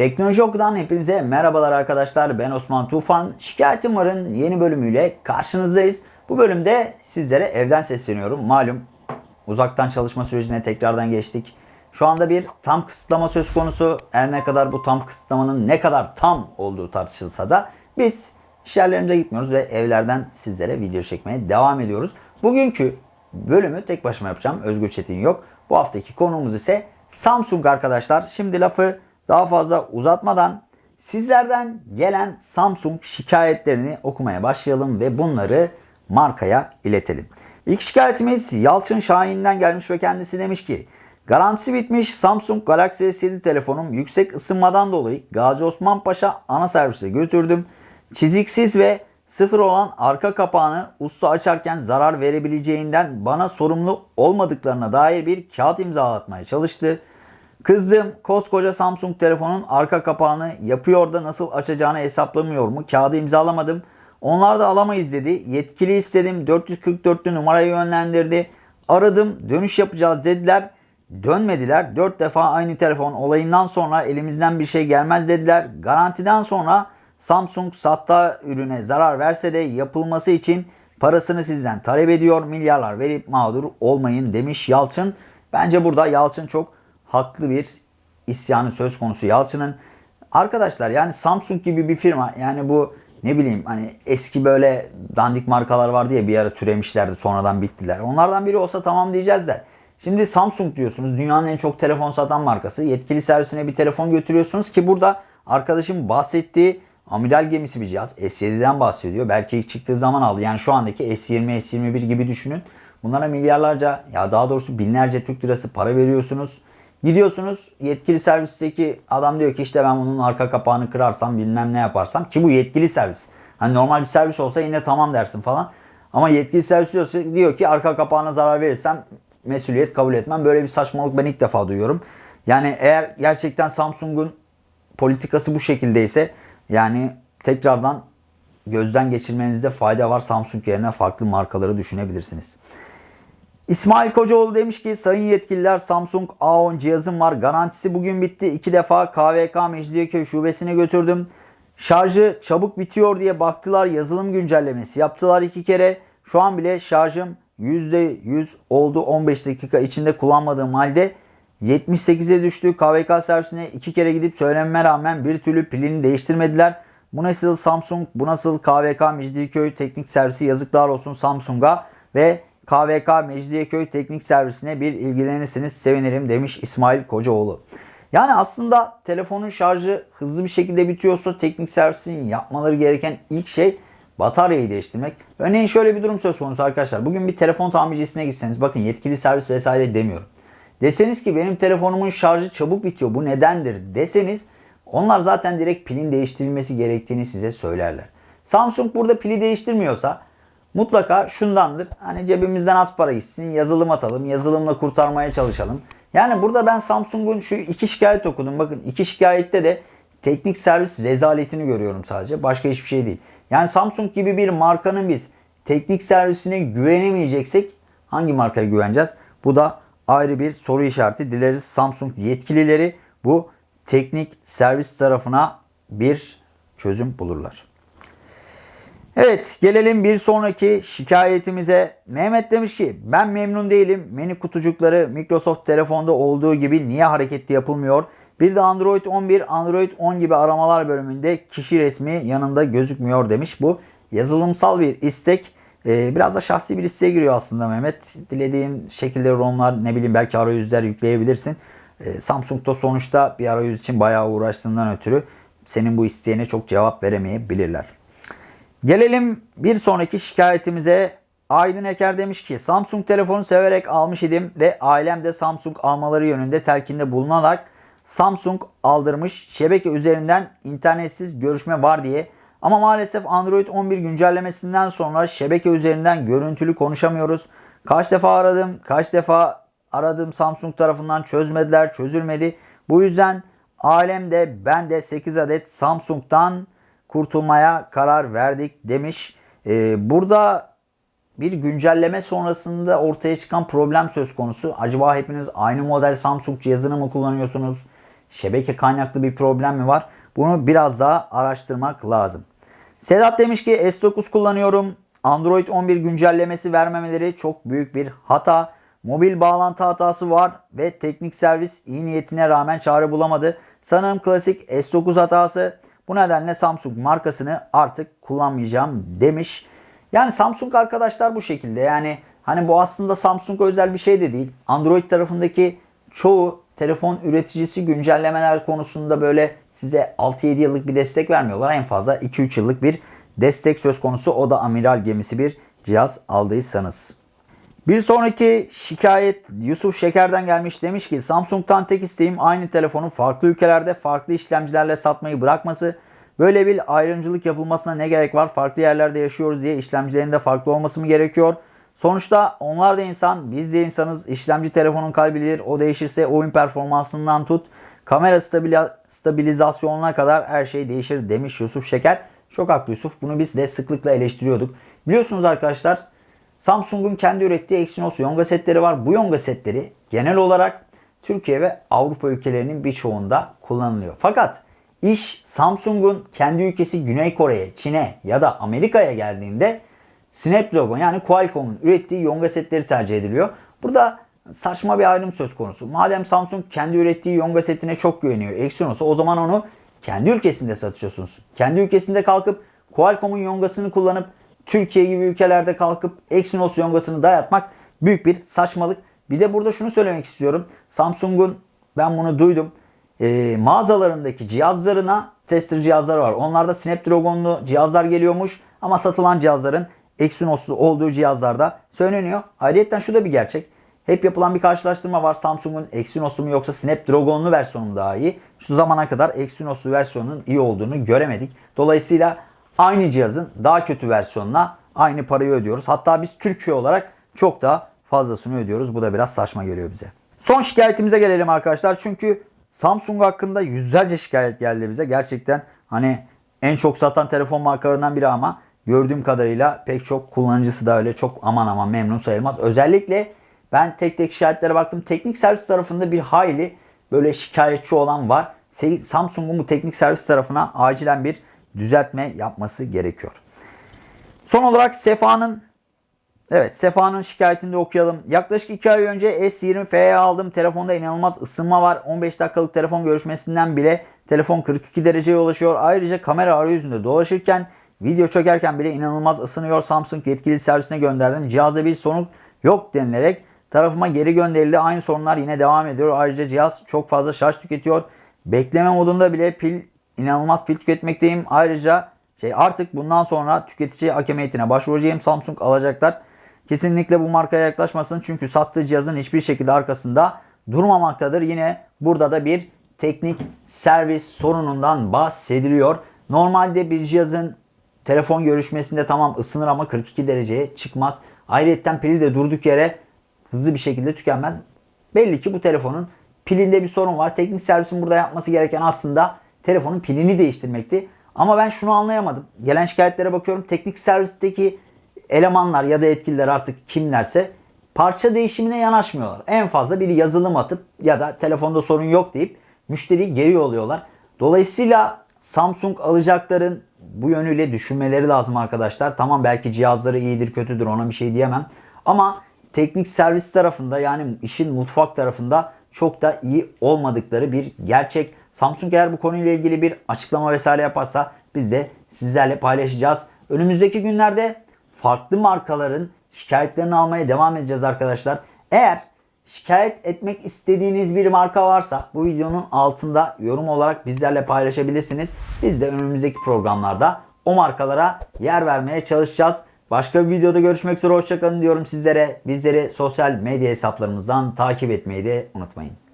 Teknoloji Oku'dan hepinize merhabalar arkadaşlar. Ben Osman Tufan. Şikayetim varın yeni bölümüyle karşınızdayız. Bu bölümde sizlere evden sesleniyorum. Malum uzaktan çalışma sürecine tekrardan geçtik. Şu anda bir tam kısıtlama söz konusu. Her ne kadar bu tam kısıtlamanın ne kadar tam olduğu tartışılsa da biz iş yerlerimize gitmiyoruz ve evlerden sizlere video çekmeye devam ediyoruz. Bugünkü bölümü tek başıma yapacağım. Özgür Çetin yok. Bu haftaki konuğumuz ise Samsung arkadaşlar. Şimdi lafı daha fazla uzatmadan sizlerden gelen Samsung şikayetlerini okumaya başlayalım ve bunları markaya iletelim. İlk şikayetimiz Yalçın Şahin'den gelmiş ve kendisi demiş ki Garantisi bitmiş Samsung Galaxy S7 telefonum yüksek ısınmadan dolayı Gazi Osman Paşa ana servise götürdüm. Çiziksiz ve sıfır olan arka kapağını usta açarken zarar verebileceğinden bana sorumlu olmadıklarına dair bir kağıt imzalatmaya çalıştı. Kızdım koskoca Samsung telefonun arka kapağını yapıyor da nasıl açacağını hesaplamıyor mu? Kağıdı imzalamadım. Onlar da alamayız dedi. Yetkili istedim. 444'lü numarayı yönlendirdi. Aradım dönüş yapacağız dediler. Dönmediler. 4 defa aynı telefon olayından sonra elimizden bir şey gelmez dediler. Garantiden sonra Samsung satta ürüne zarar verse de yapılması için parasını sizden talep ediyor. Milyarlar verip mağdur olmayın demiş Yalçın. Bence burada Yalçın çok haklı bir isyanı söz konusu Yalçın'ın. Arkadaşlar yani Samsung gibi bir firma yani bu ne bileyim hani eski böyle dandik markalar vardı ya bir ara türemişlerdi sonradan bittiler. Onlardan biri olsa tamam diyeceğiz de. Şimdi Samsung diyorsunuz dünyanın en çok telefon satan markası. Yetkili servisine bir telefon götürüyorsunuz ki burada arkadaşım bahsettiği amiral gemisi bir cihaz. S7'den bahsediyor. Belki ilk çıktığı zaman aldı. Yani şu andaki S20, S21 gibi düşünün. Bunlara milyarlarca ya daha doğrusu binlerce Türk lirası para veriyorsunuz. Gidiyorsunuz yetkili servisteki adam diyor ki işte ben bunun arka kapağını kırarsam bilmem ne yaparsam ki bu yetkili servis. Hani normal bir servis olsa yine tamam dersin falan. Ama yetkili servis diyorsa diyor ki arka kapağına zarar verirsem mesuliyet kabul etmem. Böyle bir saçmalık ben ilk defa duyuyorum. Yani eğer gerçekten Samsung'un politikası bu şekildeyse yani tekrardan gözden geçirmenizde fayda var. Samsung yerine farklı markaları düşünebilirsiniz. İsmail Kocaoğlu demiş ki sayın yetkililer Samsung A10 cihazım var. Garantisi bugün bitti. İki defa KVK Mecidiyeköy şubesine götürdüm. Şarjı çabuk bitiyor diye baktılar. Yazılım güncellemesi yaptılar iki kere. Şu an bile şarjım %100 oldu 15 dakika içinde kullanmadığım halde 78'e düştü. KVK servisine iki kere gidip söylememe rağmen bir türlü pilini değiştirmediler. Bu nasıl Samsung, bu nasıl KVK Mecidiyeköy teknik servisi yazıklar olsun Samsung'a ve KVK Mecidiyeköy Teknik Servisine bir ilgilenirseniz sevinirim demiş İsmail Kocaoğlu. Yani aslında telefonun şarjı hızlı bir şekilde bitiyorsa teknik servisin yapmaları gereken ilk şey bataryayı değiştirmek. Örneğin şöyle bir durum söz konusu arkadaşlar. Bugün bir telefon tamircisine gitseniz bakın yetkili servis vesaire demiyorum. Deseniz ki benim telefonumun şarjı çabuk bitiyor bu nedendir deseniz onlar zaten direkt pilin değiştirilmesi gerektiğini size söylerler. Samsung burada pili değiştirmiyorsa mutlaka şundandır. Hani cebimizden az para gitsin, yazılım atalım, yazılımla kurtarmaya çalışalım. Yani burada ben Samsung'un şu iki şikayet okudum. Bakın iki şikayette de teknik servis rezaletini görüyorum sadece. Başka hiçbir şey değil. Yani Samsung gibi bir markanın biz teknik servisine güvenemeyeceksek hangi markaya güveneceğiz? Bu da ayrı bir soru işareti. Dileriz Samsung yetkilileri bu teknik servis tarafına bir çözüm bulurlar. Evet gelelim bir sonraki şikayetimize. Mehmet demiş ki ben memnun değilim. Menü kutucukları Microsoft telefonda olduğu gibi niye hareketli yapılmıyor? Bir de Android 11, Android 10 gibi aramalar bölümünde kişi resmi yanında gözükmüyor demiş. Bu yazılımsal bir istek. Ee, biraz da şahsi bir isteğe giriyor aslında Mehmet. Dilediğin şekilde ROM'lar ne bileyim belki arayüzler yükleyebilirsin. Ee, Samsung'da sonuçta bir arayüz için bayağı uğraştığından ötürü senin bu isteğine çok cevap veremeyebilirler. Gelelim bir sonraki şikayetimize. Aydın Eker demiş ki Samsung telefonu severek almış idim ve ailem de Samsung almaları yönünde telkinde bulunarak Samsung aldırmış. Şebeke üzerinden internetsiz görüşme var diye. Ama maalesef Android 11 güncellemesinden sonra şebeke üzerinden görüntülü konuşamıyoruz. Kaç defa aradım, kaç defa aradım Samsung tarafından çözmediler, çözülmedi. Bu yüzden ailem de ben de 8 adet Samsung'dan kurtulmaya karar verdik demiş. Ee, burada bir güncelleme sonrasında ortaya çıkan problem söz konusu. Acaba hepiniz aynı model Samsung cihazını mı kullanıyorsunuz? şebeke kaynaklı bir problem mi var? Bunu biraz daha araştırmak lazım. Sedat demiş ki S9 kullanıyorum. Android 11 güncellemesi vermemeleri çok büyük bir hata. Mobil bağlantı hatası var ve teknik servis iyi niyetine rağmen çare bulamadı. Sanırım klasik S9 hatası. Bu nedenle Samsung markasını artık kullanmayacağım demiş. Yani Samsung arkadaşlar bu şekilde. Yani hani bu aslında Samsung özel bir şey de değil. Android tarafındaki çoğu telefon üreticisi güncellemeler konusunda böyle size 6-7 yıllık bir destek vermiyorlar. En fazla 2-3 yıllık bir destek söz konusu. O da amiral gemisi bir cihaz aldıysanız. Bir sonraki şikayet Yusuf Şeker'den gelmiş. Demiş ki Samsung'tan tek isteğim aynı telefonu farklı ülkelerde farklı işlemcilerle satmayı bırakması. Böyle bir ayrımcılık yapılmasına ne gerek var? Farklı yerlerde yaşıyoruz diye işlemcilerin de farklı olması mı gerekiyor? Sonuçta onlar da insan, biz de insanız. İşlemci telefonun kalbidir. O değişirse oyun performansından tut, kamera stabilizasyonuna kadar her şey değişir demiş Yusuf Şeker. Çok haklı Yusuf. Bunu biz de sıklıkla eleştiriyorduk. Biliyorsunuz arkadaşlar Samsung'un kendi ürettiği Exynos Yonga setleri var. Bu Yonga setleri genel olarak Türkiye ve Avrupa ülkelerinin birçoğunda kullanılıyor. Fakat iş Samsung'un kendi ülkesi Güney Kore'ye, Çin'e ya da Amerika'ya geldiğinde Snapdragon yani Qualcomm'un ürettiği Yonga setleri tercih ediliyor. Burada saçma bir ayrım söz konusu. Madem Samsung kendi ürettiği Yonga setine çok güveniyor Exynos'a o zaman onu kendi ülkesinde satıyorsunuz. Kendi ülkesinde kalkıp Qualcomm'un Yonga'sını kullanıp Türkiye gibi ülkelerde kalkıp Exynos Yonga'sını dayatmak büyük bir saçmalık. Bir de burada şunu söylemek istiyorum. Samsung'un ben bunu duydum. E, mağazalarındaki cihazlarına tester cihazları var. Onlarda Snapdragon'lu cihazlar geliyormuş ama satılan cihazların Exynos'lu olduğu cihazlarda söyleniyor. Ayrıca şu da bir gerçek. Hep yapılan bir karşılaştırma var. Samsung'un Exynos'u mu yoksa Snapdragon'lu versiyonu daha iyi? Şu zamana kadar Exynos'lu versiyonun iyi olduğunu göremedik. Dolayısıyla aynı cihazın daha kötü versiyonuna aynı parayı ödüyoruz. Hatta biz Türkiye olarak çok daha fazlasını ödüyoruz. Bu da biraz saçma geliyor bize. Son şikayetimize gelelim arkadaşlar. Çünkü Samsung hakkında yüzlerce şikayet geldi bize. Gerçekten hani en çok satan telefon markalarından biri ama gördüğüm kadarıyla pek çok kullanıcısı da öyle çok aman aman memnun sayılmaz. Özellikle ben tek tek şikayetlere baktım. Teknik servis tarafında bir hayli böyle şikayetçi olan var. Samsung'un bu teknik servis tarafına acilen bir düzeltme yapması gerekiyor. Son olarak Sefa'nın Evet Sefa'nın şikayetini de okuyalım. Yaklaşık 2 ay önce S20F'ye aldım. Telefonda inanılmaz ısınma var. 15 dakikalık telefon görüşmesinden bile telefon 42 dereceye ulaşıyor. Ayrıca kamera arayüzünde dolaşırken video çekerken bile inanılmaz ısınıyor. Samsung yetkili servisine gönderdim. Cihazda bir sorun yok denilerek tarafıma geri gönderildi. Aynı sorunlar yine devam ediyor. Ayrıca cihaz çok fazla şarj tüketiyor. Bekleme modunda bile pil inanılmaz pil tüketmekteyim. Ayrıca şey artık bundan sonra tüketici hakemiyetine başvuracağım. Samsung alacaklar. Kesinlikle bu markaya yaklaşmasın. Çünkü sattığı cihazın hiçbir şekilde arkasında durmamaktadır. Yine burada da bir teknik servis sorunundan bahsediliyor. Normalde bir cihazın telefon görüşmesinde tamam ısınır ama 42 dereceye çıkmaz. Ayrıca pili de durduk yere hızlı bir şekilde tükenmez. Belli ki bu telefonun pilinde bir sorun var. Teknik servisin burada yapması gereken aslında telefonun pilini değiştirmekti. Ama ben şunu anlayamadım. Gelen şikayetlere bakıyorum. Teknik servisteki elemanlar ya da yetkililer artık kimlerse parça değişimine yanaşmıyorlar. En fazla bir yazılım atıp ya da telefonda sorun yok deyip müşteriyi geri yolluyorlar. Dolayısıyla Samsung alacakların bu yönüyle düşünmeleri lazım arkadaşlar. Tamam belki cihazları iyidir kötüdür ona bir şey diyemem. Ama teknik servis tarafında yani işin mutfak tarafında çok da iyi olmadıkları bir gerçek. Samsung eğer bu konuyla ilgili bir açıklama vesaire yaparsa biz de sizlerle paylaşacağız. Önümüzdeki günlerde farklı markaların şikayetlerini almaya devam edeceğiz arkadaşlar. Eğer şikayet etmek istediğiniz bir marka varsa bu videonun altında yorum olarak bizlerle paylaşabilirsiniz. Biz de önümüzdeki programlarda o markalara yer vermeye çalışacağız. Başka bir videoda görüşmek üzere hoşçakalın diyorum sizlere. Bizleri sosyal medya hesaplarımızdan takip etmeyi de unutmayın.